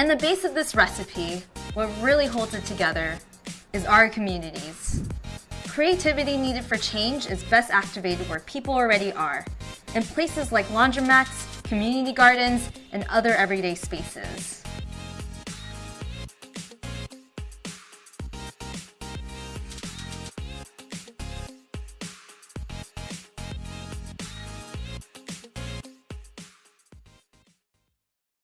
And the base of this recipe, what really holds it together, is our communities. Creativity needed for change is best activated where people already are, in places like laundromats, community gardens, and other everyday spaces.